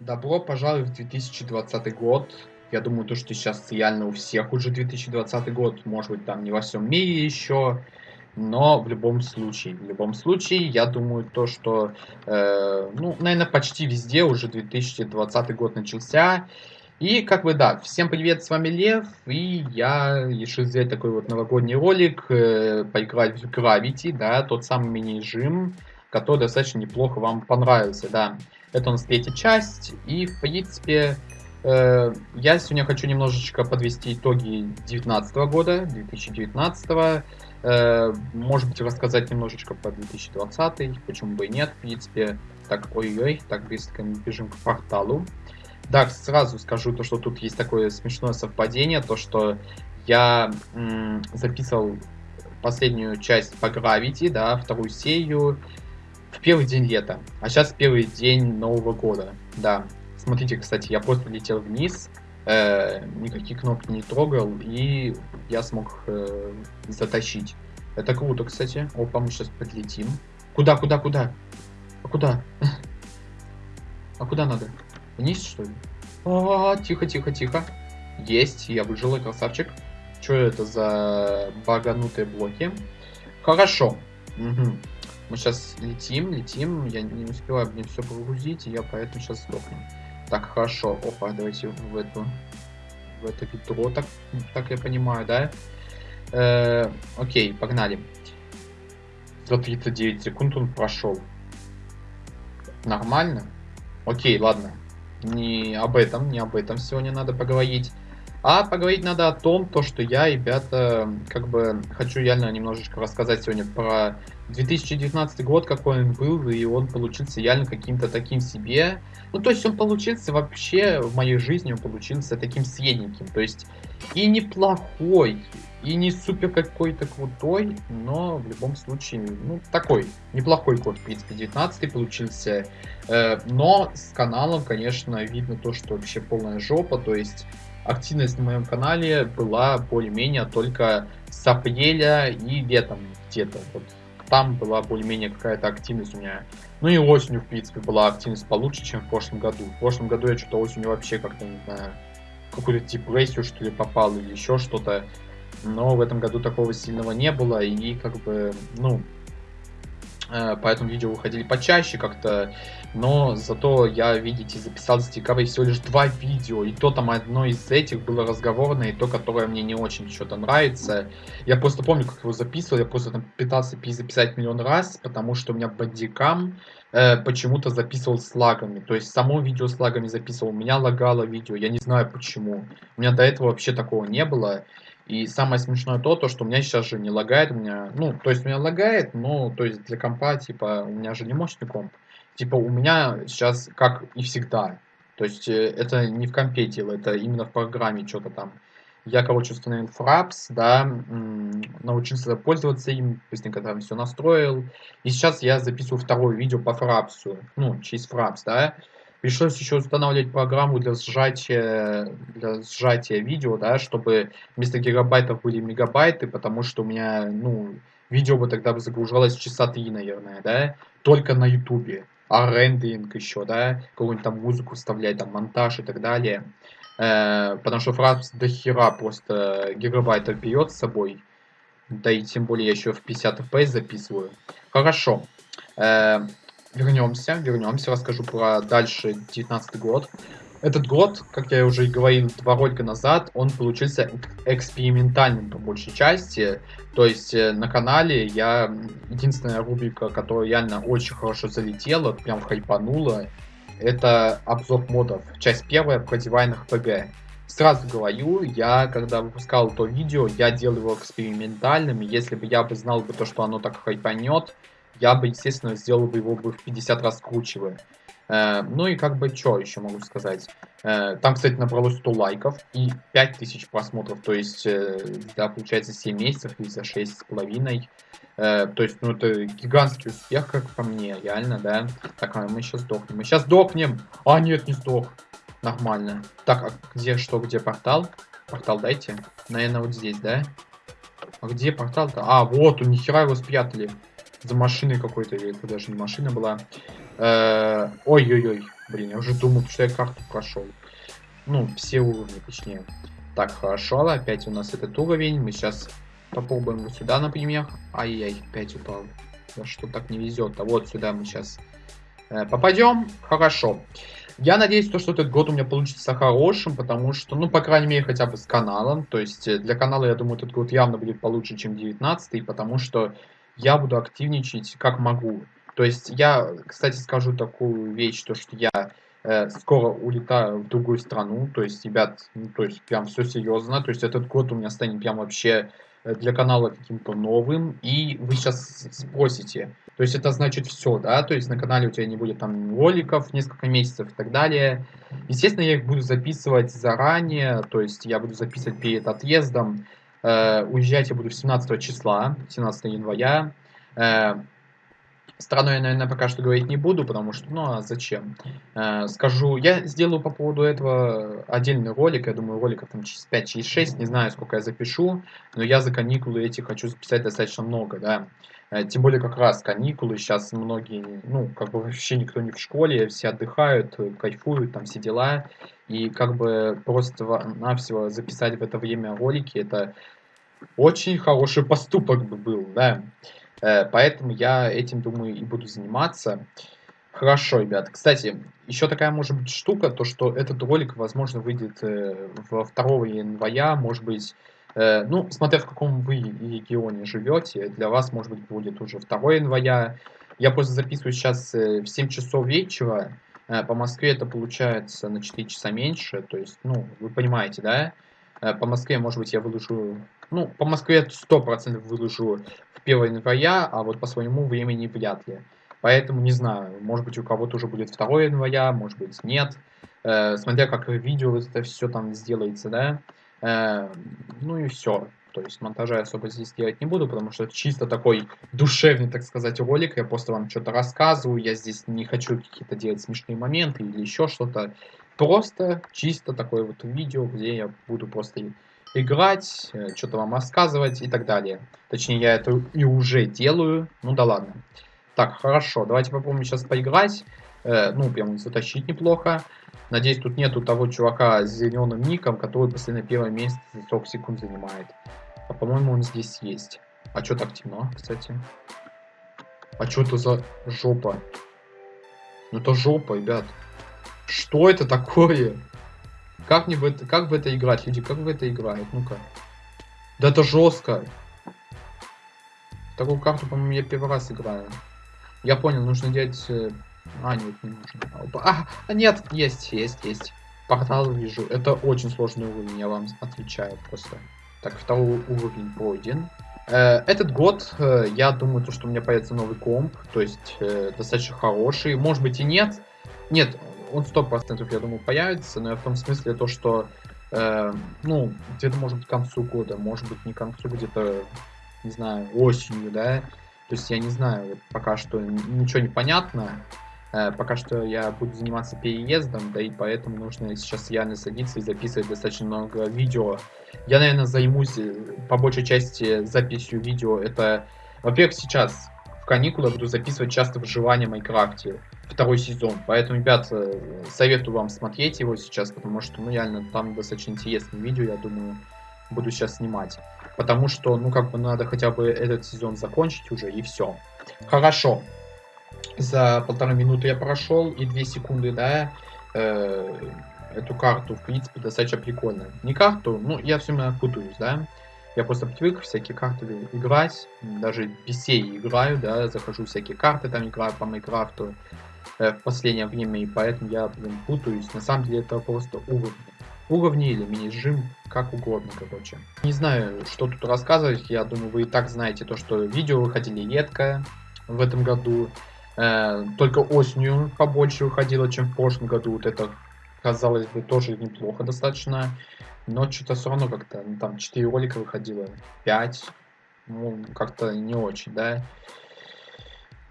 Добро пожаловать в 2020 год. Я думаю, то, что сейчас реально у всех уже 2020 год. Может быть, там не во всем мире еще. Но в любом случае, в любом случае, я думаю, то, что, э, ну, наверное, почти везде уже 2020 год начался. И, как бы, да, всем привет, с вами Лев, и я решил сделать такой вот новогодний ролик, э, поиграть в Gravity, да, тот самый мини-жим, который достаточно неплохо вам понравился, да. Это у нас третья часть, и, в принципе, э, я сегодня хочу немножечко подвести итоги 2019 года, 2019 э, может быть, рассказать немножечко про 2020, почему бы и нет, в принципе. Так, ой-ой, так быстро мы бежим к порталу. Да, сразу скажу то, что тут есть такое смешное совпадение, то, что я записывал последнюю часть по Gravity, да, вторую серию, первый день лета, а сейчас первый день Нового года, да. Смотрите, кстати, я просто летел вниз, э, никакие кнопки не трогал, и я смог э, затащить. Это круто, кстати. Опа, мы сейчас подлетим. Куда, куда, куда? А куда? А куда надо? Вниз, что ли? А, тихо, тихо, тихо. Есть, я выжил, красавчик. Что это за баганутые блоки? Хорошо. Угу. Мы сейчас летим, летим. Я не успеваю мне все погрузить, и я поэтому сейчас сдохну. Так, хорошо. Опа, давайте в эту в это ведро, так, так я понимаю, да? Э, окей, погнали. За 39 секунд он прошел. Нормально? Окей, ладно. Не об этом, не об этом сегодня надо поговорить. А поговорить надо о том, то, что я, ребята, как бы хочу реально немножечко рассказать сегодня про 2019 год, какой он был, и он получился реально каким-то таким себе. Ну, то есть он получился вообще в моей жизни, он получился таким средненьким. То есть и неплохой, и не супер какой-то крутой, но в любом случае, ну, такой, неплохой год, в принципе, 19 получился. Э, но с каналом, конечно, видно то, что вообще полная жопа, то есть активность на моем канале была более-менее только с апреля и летом где-то. Вот там была более-менее какая-то активность у меня. Ну и осенью, в принципе, была активность получше, чем в прошлом году. В прошлом году я что-то осенью вообще как-то, не знаю, какую-то депрессию, что ли, попал или еще что-то. Но в этом году такого сильного не было, и как бы, ну, поэтому видео выходили почаще как-то, но зато я, видите, записал с декабря всего лишь два видео, и то там одно из этих было разговорное, и то, которое мне не очень что-то нравится. Я просто помню, как его записывал, я просто там пытался перезаписать миллион раз, потому что у меня бодикам э, почему-то записывал с лагами, то есть само видео с лагами записывал, у меня лагало видео, я не знаю почему, у меня до этого вообще такого не было, и самое смешное то, то, что у меня сейчас же не лагает, у меня, ну, то есть у меня лагает, но, то есть для компа, типа, у меня же не мощный комп. Типа, у меня сейчас, как и всегда, то есть э, это не в компе дело, это именно в программе что-то там. Я, короче, установил Fraps, да, научился пользоваться им, быстренько там все настроил. И сейчас я записываю второе видео по Fraps, ну, через Fraps, да. Пришлось еще устанавливать программу для сжатия, для сжатия видео, да, чтобы вместо гигабайтов были мегабайты, потому что у меня, ну, видео бы тогда бы загружалось часа три, наверное, да, только на ютубе. А рендеринг еще, да, какую-нибудь там музыку вставлять, там монтаж и так далее. Э, потому что фраз до хера просто гигабайтов берет с собой. Да и тем более я еще в 50 FPS записываю. Хорошо. Э, вернемся, вернемся, расскажу про дальше 19 год. Этот год, как я уже и говорил два ролика назад, он получился экспериментальным по большей части. То есть э, на канале я единственная рубрика, которая реально очень хорошо залетела, прям хайпанула, это обзор модов. Часть первая про дивайн ПГ. Сразу говорю, я когда выпускал то видео, я делал его экспериментальным. Если бы я бы знал бы то, что оно так хайпанет, я бы, естественно, сделал бы его бы в 50 раз круче. Э, ну и как бы, что еще могу сказать. Э, там, кстати, набралось 100 лайков и 5000 просмотров. То есть, э, да, получается, 7 месяцев или за 6,5. Э, то есть, ну, это гигантский успех, как по мне, реально, да. Так, а мы сейчас сдохнем. Мы сейчас сдохнем! А, нет, не сдох. Нормально. Так, а где, что, где портал? Портал дайте. Наверное, вот здесь, да? А где портал-то? А, вот, у нихера его спрятали за машиной какой-то, или это даже не машина была. Э, ой-ой-ой, блин, я уже думал, что я карту прошел. Ну, все уровни, точнее. Так, хорошо, опять у нас этот уровень. Мы сейчас попробуем вот сюда, например. Ай-яй, опять упал. Да что так не везет. А вот сюда мы сейчас э, попадем. Хорошо. Я надеюсь, то, что этот год у меня получится хорошим, потому что, ну, по крайней мере, хотя бы с каналом. То есть э, для канала, я думаю, этот год явно будет получше, чем 19 потому что я буду активничать как могу. То есть я, кстати, скажу такую вещь, то, что я э, скоро улетаю в другую страну. То есть, ребят, ну, то есть прям все серьезно. То есть этот год у меня станет прям вообще Э, для канала каким-то новым, и вы сейчас спросите, то есть это значит все, да, то есть на канале у тебя не будет там роликов несколько месяцев и так далее. Естественно, я их буду записывать заранее, то есть я буду записывать перед отъездом. Э, уезжать я буду 17 числа, 17 января. Э, Страну я, наверное, пока что говорить не буду, потому что, ну, а зачем? Э, скажу, я сделаю по поводу этого отдельный ролик, я думаю, роликов там через 5, через 6, не знаю, сколько я запишу, но я за каникулы эти хочу записать достаточно много, да. Э, тем более как раз каникулы, сейчас многие, ну, как бы вообще никто не в школе, все отдыхают, кайфуют, там все дела, и как бы просто-навсего записать в это время ролики, это очень хороший поступок бы был, да. Э, поэтому я этим, думаю, и буду заниматься. Хорошо, ребят. Кстати, еще такая может быть штука, то что этот ролик, возможно, выйдет э, во 2 января, может быть, э, ну, смотря в каком вы регионе живете, для вас, может быть, будет уже 2 января. Я просто записываю сейчас в 7 часов вечера, по Москве это получается на 4 часа меньше, то есть, ну, вы понимаете, да? По Москве, может быть, я выложу ну, по Москве 100% выложу в 1 января, а вот по своему времени вряд ли. Поэтому не знаю, может быть у кого-то уже будет 2 января, может быть нет. Э, смотря как видео это все там сделается, да. Э, ну и все. То есть монтажа особо здесь делать не буду, потому что чисто такой душевный, так сказать, ролик. Я просто вам что-то рассказываю. Я здесь не хочу какие-то делать смешные моменты или еще что-то. Просто чисто такое вот видео, где я буду просто играть, э, что-то вам рассказывать и так далее. Точнее, я это и уже делаю. Ну да ладно. Так, хорошо, давайте попробуем сейчас поиграть. Э, ну, прям затащить неплохо. Надеюсь, тут нету того чувака с зеленым ником, который после на первое место за 40 секунд занимает. А по-моему, он здесь есть. А что так темно, кстати? А что это за жопа? Ну это жопа, ребят. Что это такое? Как мне в это, как в это играть, люди? Как в это играют? Ну-ка. Да это жестко. Такую карту, по-моему, я первый раз играю. Я понял, нужно делать... Э, а, нет, не нужно. А, а, нет, есть, есть, есть. Портал вижу. Это очень сложный уровень, я вам отвечаю просто. Так, второй уровень пройден. Э, этот год, э, я думаю, то, что у меня появится новый комп, то есть достаточно хороший. Может быть и нет. Нет, он сто процентов, я думаю, появится, но я в том смысле то, что, э, ну, где-то, может быть, к концу года, может быть, не к концу, где-то, не знаю, осенью, да, то есть я не знаю, пока что ничего не понятно, э, пока что я буду заниматься переездом, да и поэтому нужно сейчас реально садиться и записывать достаточно много видео. Я, наверное, займусь э, по большей части записью видео, это, во-первых, сейчас в каникулы буду записывать часто выживание в Майнкрафте второй сезон. Поэтому, ребят, э, советую вам смотреть его сейчас, потому что, ну, реально, там достаточно интересное видео, я думаю, буду сейчас снимать. Потому что, ну, как бы надо хотя бы этот сезон закончить уже, и все. Хорошо. За полторы минуты я прошел, и две секунды, да, э, эту карту, в принципе, достаточно прикольно. Не карту, ну, я все время путаюсь, да. Я просто привык всякие карты играть, даже сей играю, да, захожу всякие карты, там играю по Майнкрафту э, в последнее время, и поэтому я, блин, путаюсь. На самом деле это просто уровни. Уровни или мини-жим, как угодно, короче. Не знаю, что тут рассказывать, я думаю, вы и так знаете то, что видео выходили редко в этом году. Э, только осенью побольше выходило, чем в прошлом году. Вот это, казалось бы, тоже неплохо достаточно. Но что-то все равно как-то, ну, там 4 ролика выходило, 5. Ну, как-то не очень, да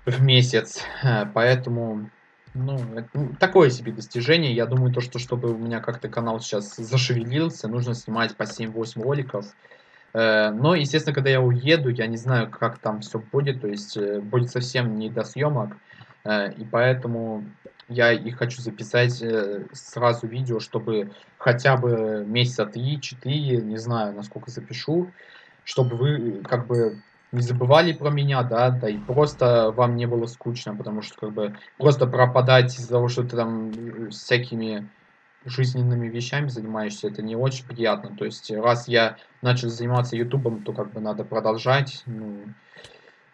в месяц. Э, поэтому, ну, это такое себе достижение. Я думаю, то, что чтобы у меня как-то канал сейчас зашевелился, нужно снимать по 7-8 роликов. Э, но, естественно, когда я уеду, я не знаю, как там все будет. То есть, э, будет совсем не до съемок. И поэтому я и хочу записать э, сразу видео, чтобы хотя бы месяца 3-4, не знаю, насколько запишу, чтобы вы как бы не забывали про меня, да, да, и просто вам не было скучно, потому что как бы просто пропадать из-за того, что ты там э, всякими жизненными вещами занимаешься, это не очень приятно. То есть, раз я начал заниматься ютубом, то как бы надо продолжать. Ну,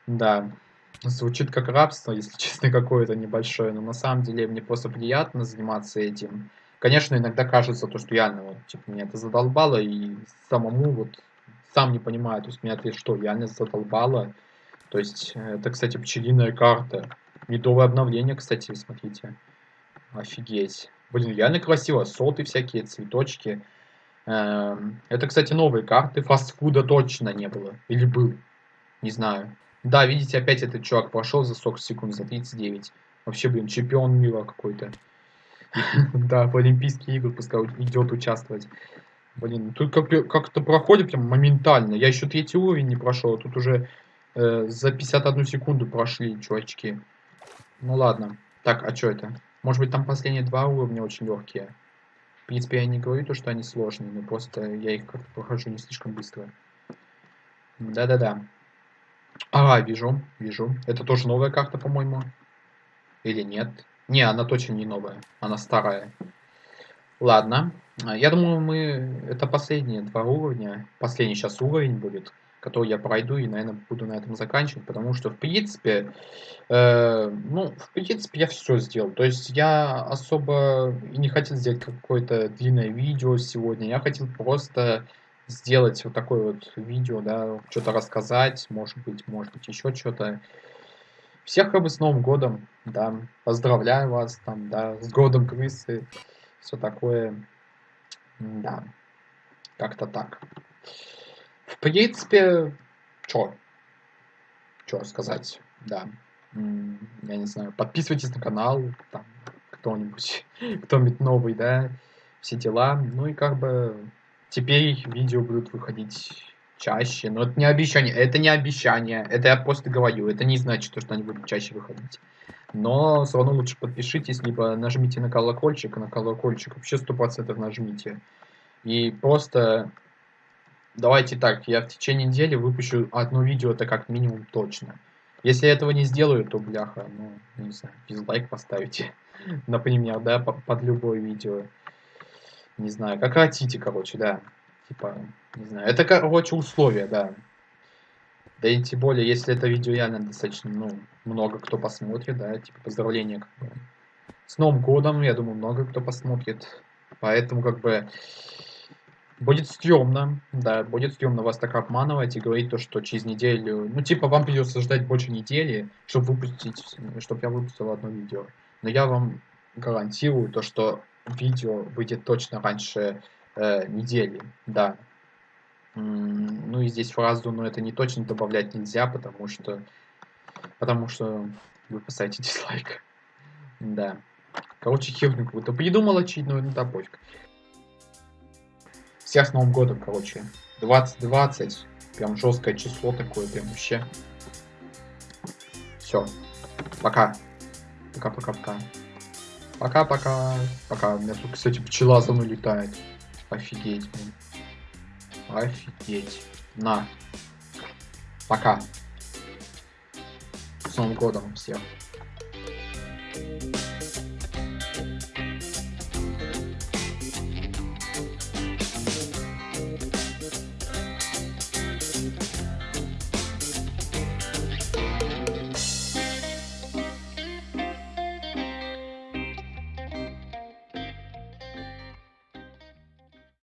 да, звучит как рабство, если честно, какое-то небольшое, но на самом деле мне просто приятно заниматься этим. Конечно, иногда кажется то, что реально, вот, типа, меня это задолбало, и самому вот сам не понимаю, то есть меня это что, реально задолбало. То есть, это, кстати, пчелиная карта. Медовое обновление, кстати, смотрите. Офигеть. Блин, реально красиво. Соты всякие, цветочки. Эм, это, кстати, новые карты. Фастфуда точно не было. Или был. Не знаю. Да, видите, опять этот чувак прошел за 40 секунд, за 39. Вообще, блин, чемпион мира какой-то. Да, в Олимпийские игры пускай идет участвовать. Блин, тут как-то проходит прям моментально. Я еще третий уровень не прошел, тут уже э, за 51 секунду прошли, чувачки. Ну ладно. Так, а что это? Может быть, там последние два уровня очень легкие. В принципе, я не говорю то, что они сложные, но просто я их как-то прохожу не слишком быстро. Да-да-да. Ага, вижу, вижу. Это тоже новая карта, по-моему. Или нет? Не, она точно не новая. Она старая. Ладно. Я думаю, мы... Это последние два уровня. Последний сейчас уровень будет который я пройду и, наверное, буду на этом заканчивать, потому что, в принципе, э, ну, в принципе, я все сделал. То есть я особо не хотел сделать какое-то длинное видео сегодня, я хотел просто сделать вот такое вот видео, да, что-то рассказать, может быть, может быть, еще что-то. Всех как бы с Новым годом, да, поздравляю вас, там, да, с годом крысы, все такое, да, как-то так. В принципе, что? Что сказать, да. Я не знаю, подписывайтесь на канал, там, кто-нибудь, кто-нибудь новый, да, все дела. Ну и как бы теперь видео будут выходить чаще, но это не обещание, это не обещание, это я просто говорю, это не значит, что они будут чаще выходить. Но все равно лучше подпишитесь, либо нажмите на колокольчик, на колокольчик вообще 100% нажмите. И просто Давайте так, я в течение недели выпущу одно видео, это как минимум точно. Если я этого не сделаю, то бляха, ну, не знаю, дизлайк поставите. Например, да, под любое видео. Не знаю, как хотите, короче, да. Типа, не знаю. Это, короче, условия, да. Да и тем более, если это видео реально достаточно, ну, много кто посмотрит, да, типа, поздравления, как бы. С Новым годом, я думаю, много кто посмотрит. Поэтому, как бы, Будет стрёмно, да, будет стрёмно вас так обманывать и говорить то, что через неделю, ну, типа, вам придется ждать больше недели, чтобы выпустить, чтобы я выпустил одно видео. Но я вам гарантирую то, что видео выйдет точно раньше э, недели, да. Ну и здесь фразу, но это не точно добавлять нельзя, потому что, потому что вы поставите дизлайк. Да. Короче, херню какую-то придумал очередную, ну да пофиг. Всех с Новым годом, короче. 2020. Прям жесткое число такое, прям вообще. Все. Пока. Пока-пока-пока. Пока-пока. Пока. У меня тут, кстати, пчела за мной летает. Офигеть, блин. Офигеть. На. Пока. С Новым годом всех.